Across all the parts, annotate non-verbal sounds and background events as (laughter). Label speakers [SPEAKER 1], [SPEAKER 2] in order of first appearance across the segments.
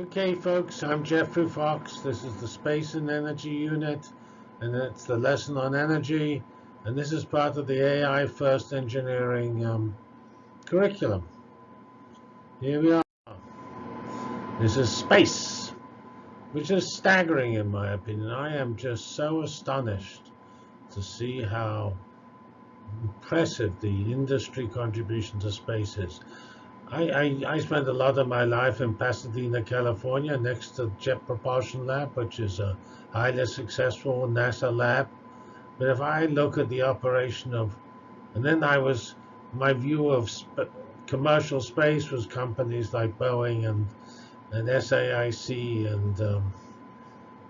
[SPEAKER 1] Okay, folks, I'm Geoffrey Fox. This is the Space and Energy Unit, and it's the lesson on energy. And this is part of the AI First Engineering um, curriculum. Here we are. This is space, which is staggering in my opinion. I am just so astonished to see how impressive the industry contribution to space is. I, I, I, spent a lot of my life in Pasadena, California, next to Jet Propulsion Lab, which is a highly successful NASA lab. But if I look at the operation of, and then I was, my view of sp commercial space was companies like Boeing and, and SAIC and um,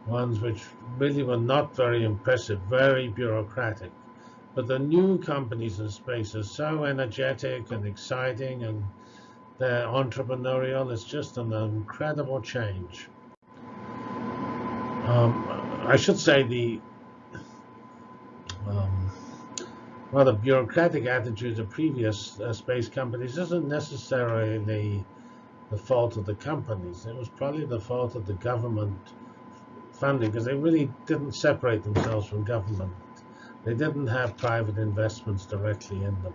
[SPEAKER 1] ones which really were not very impressive, very bureaucratic. But the new companies in space are so energetic and exciting and entrepreneurial. It's just an incredible change. Um, I should say the um, rather bureaucratic attitudes of previous uh, space companies isn't necessarily the fault of the companies. It was probably the fault of the government funding because they really didn't separate themselves from government. They didn't have private investments directly in them.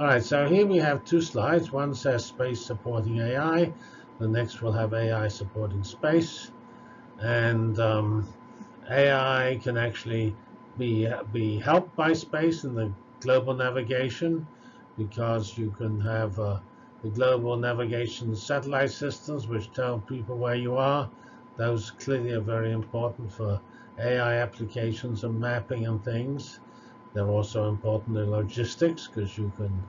[SPEAKER 1] All right, so here we have two slides. One says space supporting AI. The next will have AI supporting space. And um, AI can actually be, be helped by space in the global navigation because you can have uh, the global navigation satellite systems which tell people where you are. Those clearly are very important for AI applications and mapping and things. They're also important in logistics because you can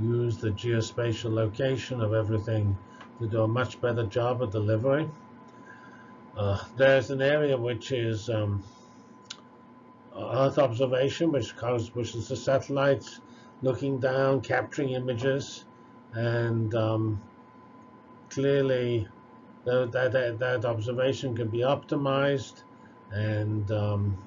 [SPEAKER 1] use the geospatial location of everything to do a much better job of delivery. Uh, there's an area which is um, Earth observation, which, causes, which is the satellites looking down, capturing images, and um, clearly that, that, that observation can be optimized and um,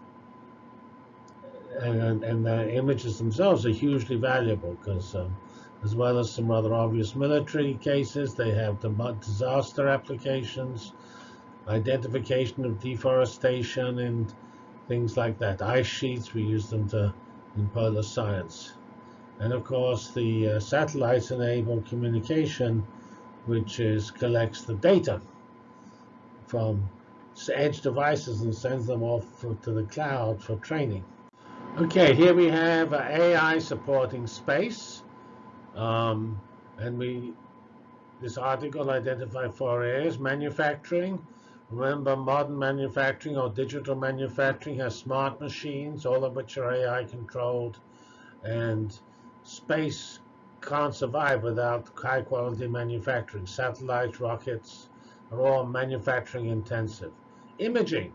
[SPEAKER 1] and, and the images themselves are hugely valuable because um, as well as some rather obvious military cases, they have the disaster applications, identification of deforestation and things like that. Ice sheets, we use them to in polar science. And of course, the uh, satellites enable communication, which is collects the data from edge devices and sends them off to the cloud for training. Okay, here we have uh, AI supporting space. Um, and we, this article identified four areas. Manufacturing. Remember, modern manufacturing or digital manufacturing has smart machines, all of which are AI controlled. And space can't survive without high quality manufacturing. Satellites, rockets are all manufacturing intensive. Imaging.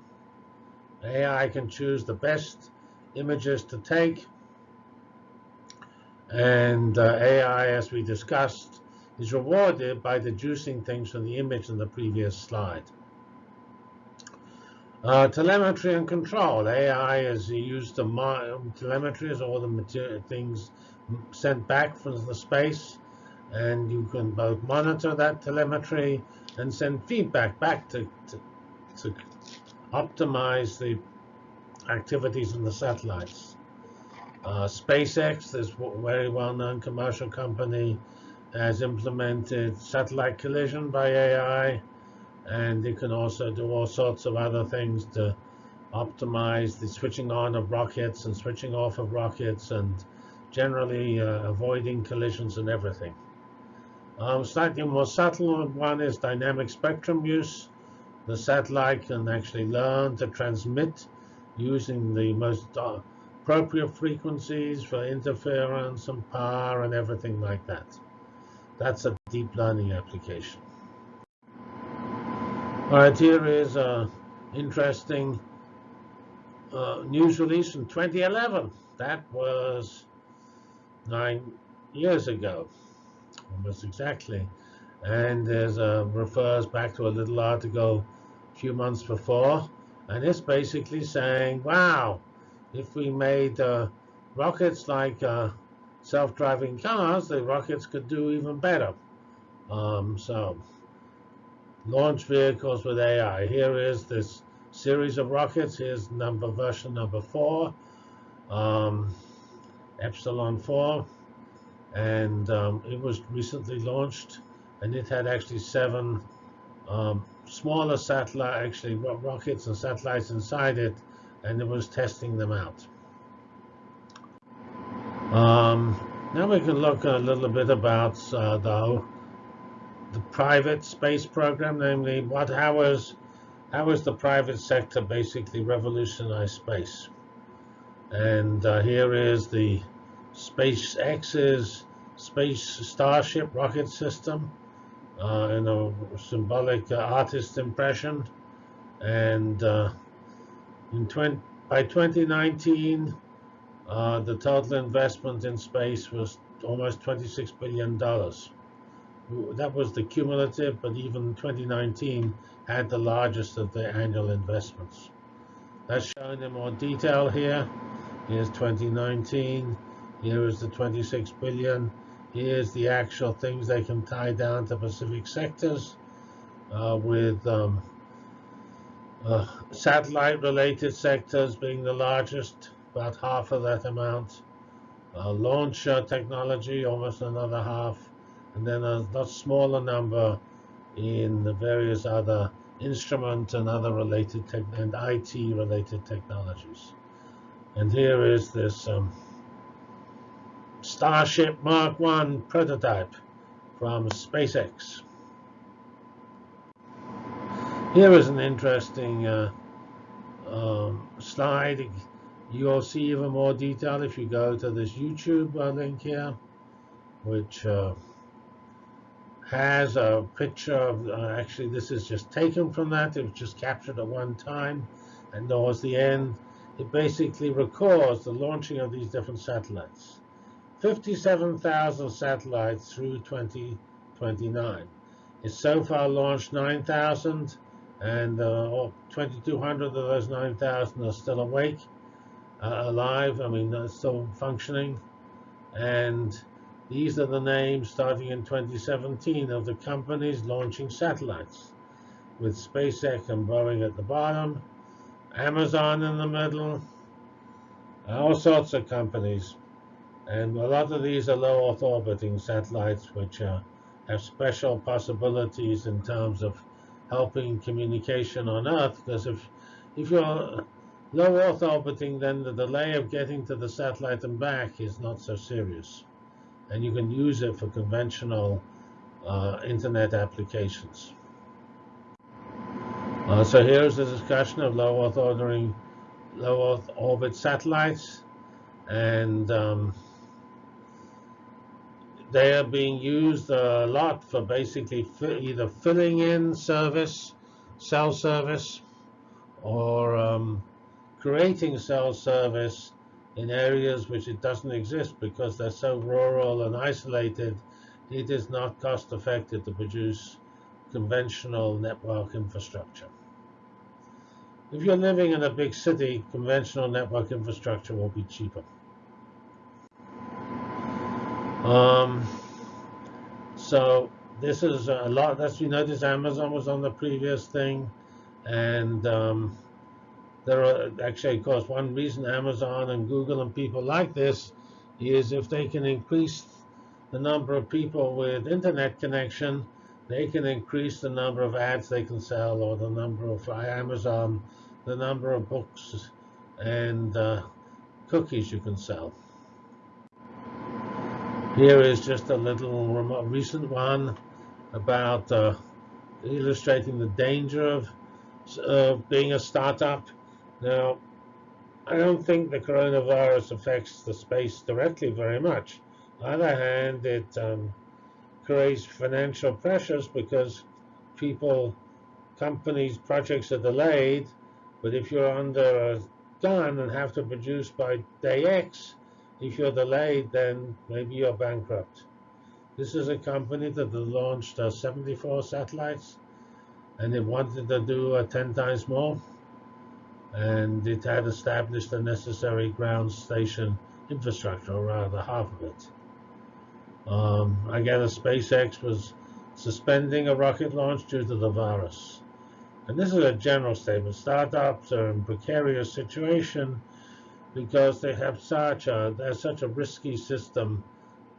[SPEAKER 1] AI can choose the best images to take. And uh, AI, as we discussed, is rewarded by deducing things from the image in the previous slide. Uh, telemetry and control. AI is used to telemetry is all the things sent back from the space, and you can both monitor that telemetry and send feedback back to, to, to optimize the activities in the satellites. Uh, SpaceX, this very well-known commercial company, has implemented satellite collision by AI, and it can also do all sorts of other things to optimize the switching on of rockets and switching off of rockets and generally uh, avoiding collisions and everything. Um, slightly more subtle one is dynamic spectrum use. The satellite can actually learn to transmit using the most uh, appropriate frequencies for interference and power and everything like that. That's a deep learning application. All right, here is an interesting uh, news release from 2011. That was nine years ago, almost exactly. And there's a refers back to a little article a few months before and it's basically saying, wow, if we made uh, rockets like uh, self-driving cars, the rockets could do even better. Um, so launch vehicles with AI. Here is this series of rockets. Here's number version number four, um, Epsilon 4, and um, it was recently launched, and it had actually seven um, smaller satellite, actually rockets and satellites inside it, and it was testing them out. Um, now we can look a little bit about uh, the, the private space program, namely what how is how is the private sector basically revolutionized space? And uh, here is the SpaceX's Space Starship rocket system uh, in a symbolic uh, artist impression. And uh, in 20, by 2019, uh, the total investment in space was almost $26 billion. That was the cumulative, but even 2019 had the largest of the annual investments. That's shown in more detail here. Here's 2019. Here is the 26 billion. Here's the actual things they can tie down to specific sectors uh, with um, uh, satellite-related sectors being the largest, about half of that amount. Uh, launch technology, almost another half. And then a lot smaller number in the various other instrument and other related tech and IT related technologies. And here is this um, Starship Mark 1 prototype from SpaceX. Here is an interesting uh, um, slide. You'll see even more detail if you go to this YouTube uh, link here, which uh, has a picture of, uh, actually this is just taken from that, it was just captured at one time, and towards the end, it basically records the launching of these different satellites. 57,000 satellites through 2029. It's so far launched 9,000, and uh, 2,200 of those 9,000 are still awake, uh, alive, I mean, uh, still functioning. And these are the names starting in 2017 of the companies launching satellites, with SpaceX and Boeing at the bottom, Amazon in the middle, all sorts of companies. And a lot of these are low Earth orbiting satellites, which uh, have special possibilities in terms of helping communication on Earth. Because if, if you're low Earth orbiting, then the delay of getting to the satellite and back is not so serious and you can use it for conventional uh, internet applications. Uh, so here's the discussion of low Earth ordering, low Earth orbit satellites, and um, they are being used a lot for basically either filling in service, cell service, or um, creating cell service in areas which it doesn't exist because they're so rural and isolated, it is not cost effective to produce conventional network infrastructure. If you're living in a big city, conventional network infrastructure will be cheaper. Um, so this is a lot. As you notice, Amazon was on the previous thing, and um, there are actually, of course, one reason Amazon and Google and people like this is if they can increase the number of people with internet connection, they can increase the number of ads they can sell or the number of Amazon, the number of books and uh, cookies you can sell. Here is just a little recent one about uh, illustrating the danger of uh, being a startup. Now, I don't think the coronavirus affects the space directly very much. On the other hand, it um, creates financial pressures because people, companies, projects are delayed. But if you're under a gun and have to produce by day X, if you're delayed, then maybe you're bankrupt. This is a company that launched uh, 74 satellites, and it wanted to do uh, 10 times more and it had established the necessary ground station infrastructure, or rather half of it. Um, again, SpaceX was suspending a rocket launch due to the virus. And this is a general statement. Startups are in precarious situation because they have such a they're such a risky system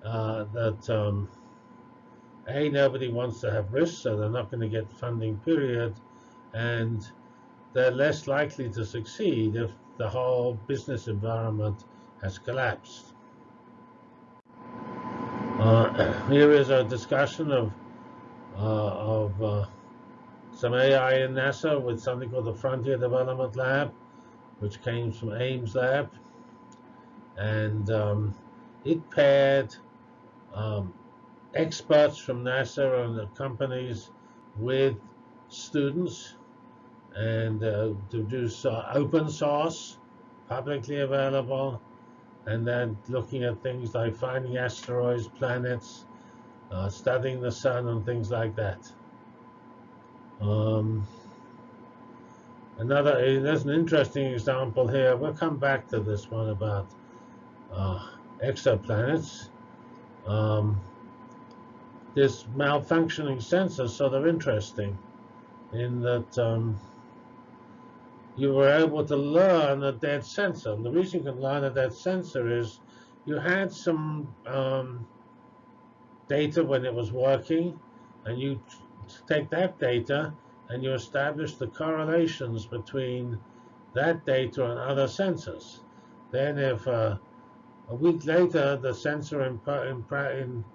[SPEAKER 1] uh, that um, a nobody wants to have risk, so they're not going to get funding. Period, and they're less likely to succeed if the whole business environment has collapsed. Uh, (clears throat) here is a discussion of uh, of uh, some AI in NASA with something called the Frontier Development Lab, which came from Ames Lab, and um, it paired um, experts from NASA and the companies with students and uh, to do so open source, publicly available, and then looking at things like finding asteroids, planets, uh, studying the sun, and things like that. Um, another, eh, there's an interesting example here. We'll come back to this one about uh, exoplanets. Um, this malfunctioning sensors, so they're interesting in that um, you were able to learn a dead sensor. And the reason you can learn a dead sensor is you had some um, data when it was working, and you take that data and you establish the correlations between that data and other sensors. Then if uh, a week later the sensor in, in, in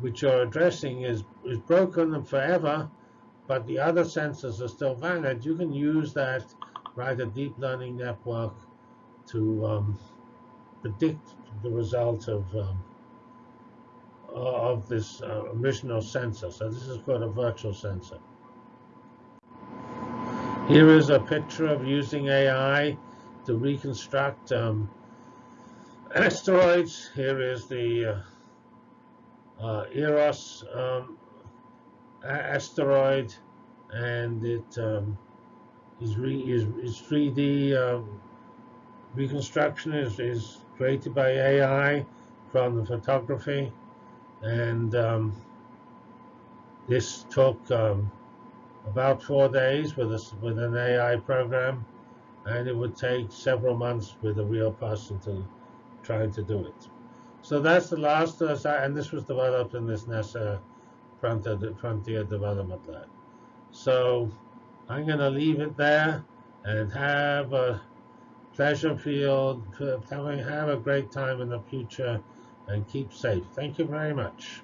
[SPEAKER 1] which you're addressing is, is broken forever, but the other sensors are still valid, you can use that write a deep learning network to um, predict the result of um, of this uh, original sensor. So this is called a virtual sensor. Here is a picture of using AI to reconstruct um, (clears throat) asteroids. Here is the uh, uh, Eros um, asteroid, and it um, is, re, is, is 3D um, reconstruction is, is created by AI from the photography. And um, this took um, about four days with, a, with an AI program. And it would take several months with a real person to trying to do it. So that's the last, uh, and this was developed in this NASA Frontier Development Lab. So I'm going to leave it there and have a pleasure field, have a great time in the future and keep safe. Thank you very much.